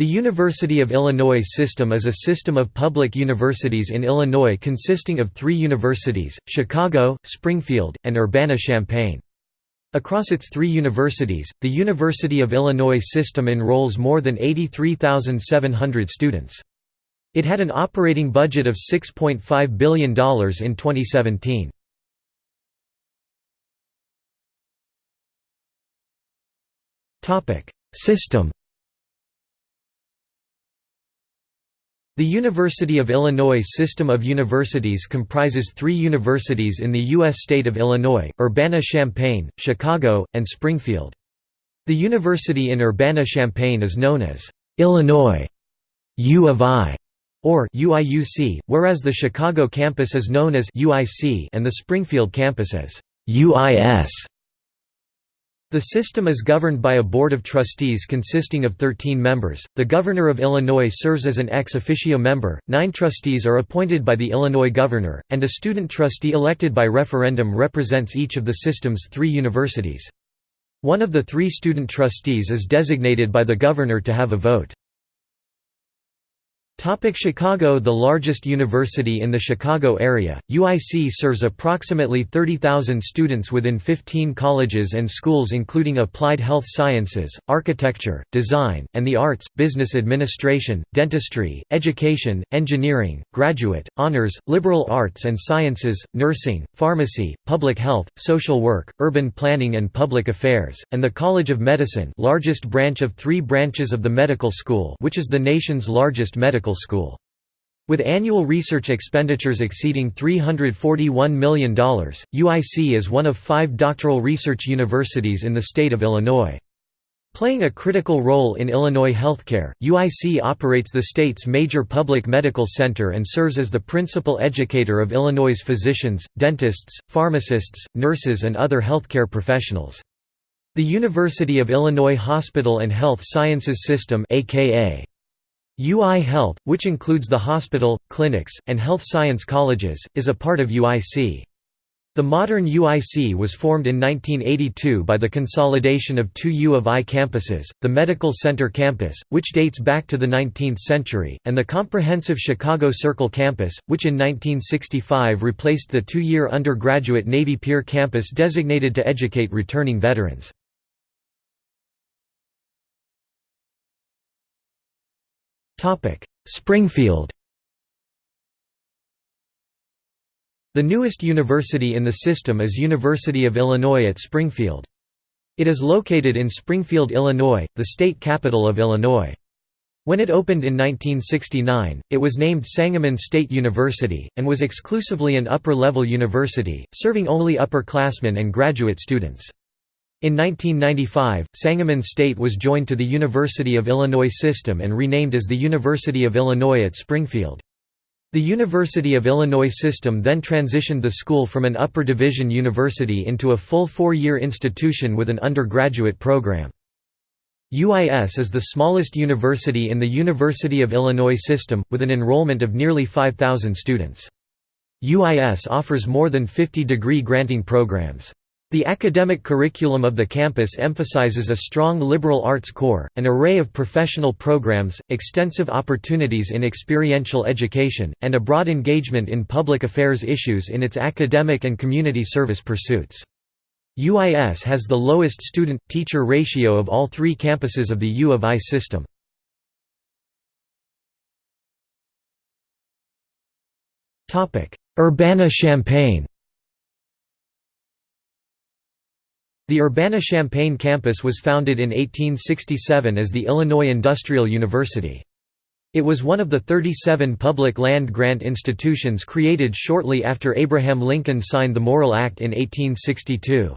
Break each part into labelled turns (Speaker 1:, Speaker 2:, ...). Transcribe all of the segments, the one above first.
Speaker 1: The University of Illinois system is a system of public universities in Illinois consisting of three universities, Chicago, Springfield, and Urbana-Champaign. Across its three universities, the University of Illinois system enrolls more than 83,700 students. It had an operating budget of $6.5 billion in 2017. System The University of Illinois system of universities comprises three universities in the U.S. state of Illinois, Urbana-Champaign, Chicago, and Springfield. The university in Urbana-Champaign is known as Illinois U of I or UIUC, whereas the Chicago campus is known as UIC and the Springfield campus as UIS. The system is governed by a board of trustees consisting of 13 members. The governor of Illinois serves as an ex officio member, nine trustees are appointed by the Illinois governor, and a student trustee elected by referendum represents each of the system's three universities. One of the three student trustees is designated by the governor to have a vote. Chicago The largest university in the Chicago area, UIC serves approximately 30,000 students within 15 colleges and schools including applied health sciences, architecture, design, and the arts, business administration, dentistry, education, engineering, graduate, honors, liberal arts and sciences, nursing, pharmacy, public health, social work, urban planning and public affairs, and the College of Medicine largest branch of three branches of the medical school which is the nation's largest medical medical school. With annual research expenditures exceeding $341 million, UIC is one of five doctoral research universities in the state of Illinois. Playing a critical role in Illinois healthcare, UIC operates the state's major public medical center and serves as the principal educator of Illinois' physicians, dentists, pharmacists, nurses and other healthcare professionals. The University of Illinois Hospital and Health Sciences System aka UI Health, which includes the hospital, clinics, and health science colleges, is a part of UIC. The modern UIC was formed in 1982 by the consolidation of two U of I campuses, the Medical Center campus, which dates back to the 19th century, and the comprehensive Chicago Circle campus, which in 1965 replaced the two-year undergraduate Navy Pier campus designated to educate returning veterans. Springfield The newest university in the system is University of Illinois at Springfield. It is located in Springfield, Illinois, the state capital of Illinois. When it opened in 1969, it was named Sangamon State University, and was exclusively an upper-level university, serving only upperclassmen and graduate students. In 1995, Sangamon State was joined to the University of Illinois system and renamed as the University of Illinois at Springfield. The University of Illinois system then transitioned the school from an upper division university into a full four-year institution with an undergraduate program. UIS is the smallest university in the University of Illinois system, with an enrollment of nearly 5,000 students. UIS offers more than 50 degree granting programs. The academic curriculum of the campus emphasizes a strong liberal arts core, an array of professional programs, extensive opportunities in experiential education, and a broad engagement in public affairs issues in its academic and community service pursuits. UIS has the lowest student-teacher ratio of all three campuses of the U of I system. Urbana-Champaign The Urbana-Champaign campus was founded in 1867 as the Illinois Industrial University. It was one of the 37 public land-grant institutions created shortly after Abraham Lincoln signed the Morrill Act in 1862.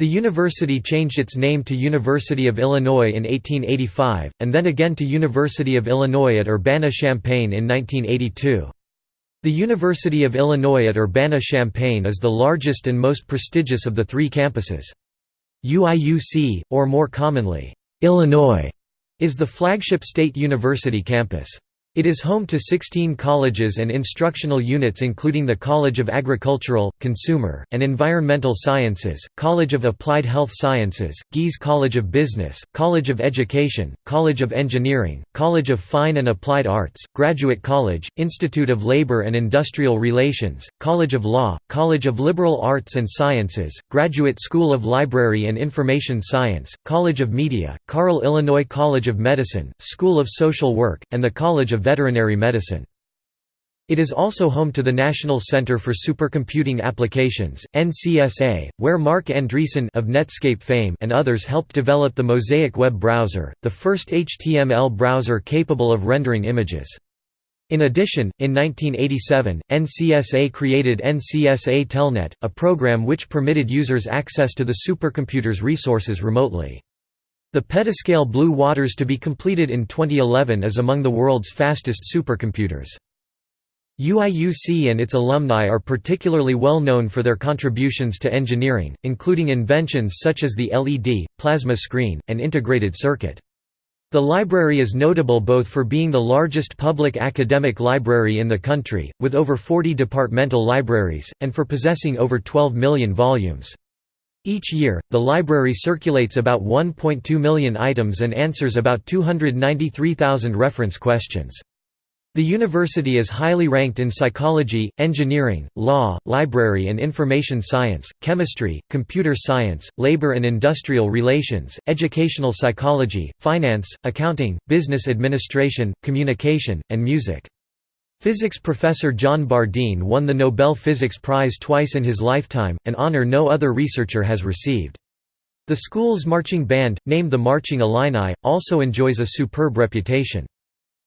Speaker 1: The university changed its name to University of Illinois in 1885, and then again to University of Illinois at Urbana-Champaign in 1982. The University of Illinois at Urbana-Champaign is the largest and most prestigious of the three campuses. UIUC, or more commonly, Illinois, is the flagship state university campus. It is home to 16 colleges and instructional units including the College of Agricultural, Consumer, and Environmental Sciences, College of Applied Health Sciences, Gies College of Business, College of Education, College of Engineering, College of Fine and Applied Arts, Graduate College, Institute of Labor and Industrial Relations, College of Law, College of Liberal Arts and Sciences, Graduate School of Library and Information Science, College of Media, Carle Illinois College of Medicine, School of Social Work, and the College of Veterinary Medicine. It is also home to the National Center for Supercomputing Applications (NCSA), where Marc Andreessen of Netscape fame and others helped develop the Mosaic web browser, the first HTML browser capable of rendering images. In addition, in 1987, NCSA created NCSA Telnet, a program which permitted users access to the supercomputer's resources remotely. The petascale Blue Waters to be completed in 2011 is among the world's fastest supercomputers. UIUC and its alumni are particularly well known for their contributions to engineering, including inventions such as the LED, plasma screen, and integrated circuit. The library is notable both for being the largest public academic library in the country, with over 40 departmental libraries, and for possessing over 12 million volumes. Each year, the library circulates about 1.2 million items and answers about 293,000 reference questions. The university is highly ranked in psychology, engineering, law, library and information science, chemistry, computer science, labor and industrial relations, educational psychology, finance, accounting, business administration, communication, and music. Physics professor John Bardeen won the Nobel Physics Prize twice in his lifetime, an honor no other researcher has received. The school's marching band, named the Marching Illini, also enjoys a superb reputation.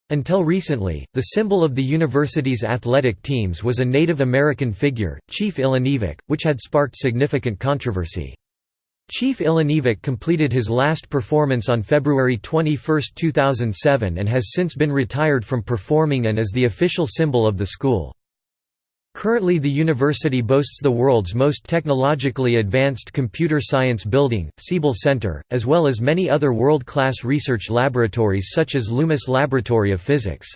Speaker 1: Until recently, the symbol of the university's athletic teams was a Native American figure, Chief Illiniwek, which had sparked significant controversy. Chief Illiniwek completed his last performance on February 21, 2007 and has since been retired from performing and is the official symbol of the school. Currently the university boasts the world's most technologically advanced computer science building, Siebel Center, as well as many other world-class research laboratories such as Loomis Laboratory of Physics.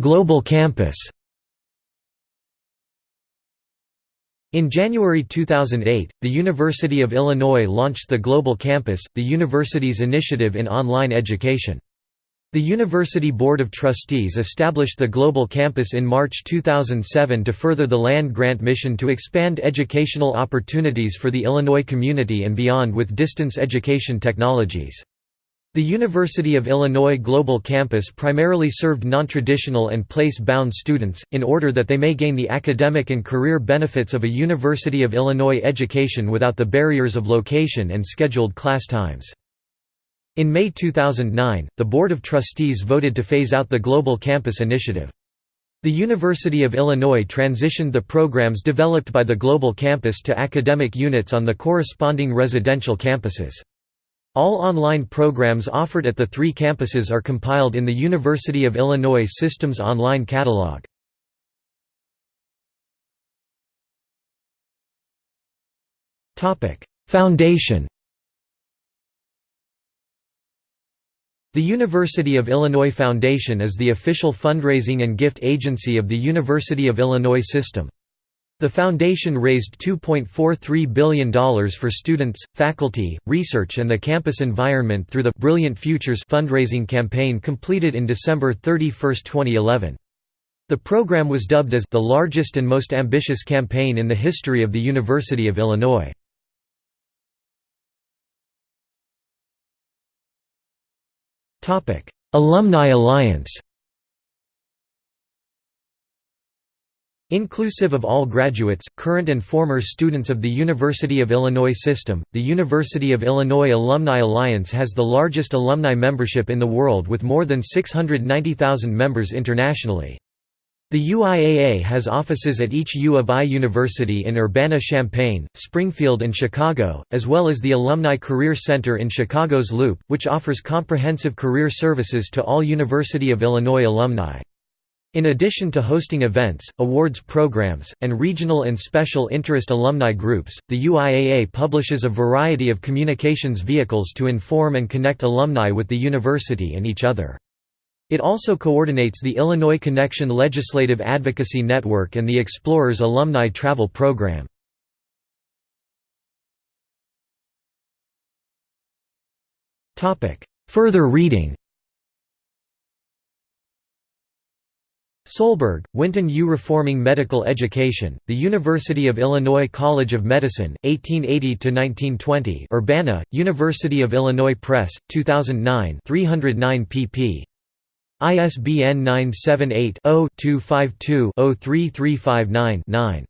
Speaker 1: Global campus In January 2008, the University of Illinois launched the Global Campus, the university's initiative in online education. The University Board of Trustees established the Global Campus in March 2007 to further the land-grant mission to expand educational opportunities for the Illinois community and beyond with distance education technologies. The University of Illinois Global Campus primarily served non-traditional and place-bound students, in order that they may gain the academic and career benefits of a University of Illinois education without the barriers of location and scheduled class times. In May 2009, the Board of Trustees voted to phase out the Global Campus initiative. The University of Illinois transitioned the programs developed by the Global Campus to academic units on the corresponding residential campuses. All online programs offered at the three campuses are compiled in the University of Illinois Systems Online Catalog. Foundation The University of Illinois Foundation is the official fundraising and gift agency of the University of Illinois system. The foundation raised $2.43 billion for students, faculty, research and the campus environment through the Brilliant Futures fundraising campaign completed in December 31, 2011. The program was dubbed as the largest and most ambitious campaign in the history of the University of Illinois. Alumni Alliance Inclusive of all graduates, current and former students of the University of Illinois system, the University of Illinois Alumni Alliance has the largest alumni membership in the world with more than 690,000 members internationally. The UIAA has offices at each U of I university in Urbana-Champaign, Springfield and Chicago, as well as the Alumni Career Center in Chicago's Loop, which offers comprehensive career services to all University of Illinois alumni. In addition to hosting events, awards programs, and regional and special interest alumni groups, the UIAA publishes a variety of communications vehicles to inform and connect alumni with the university and each other. It also coordinates the Illinois Connection Legislative Advocacy Network and the Explorers Alumni Travel Program. Further reading Solberg, Winton U. Reforming Medical Education, The University of Illinois College of Medicine, 1880–1920 Urbana, University of Illinois Press, 2009 309 pp. ISBN 978 0 252 03359 9.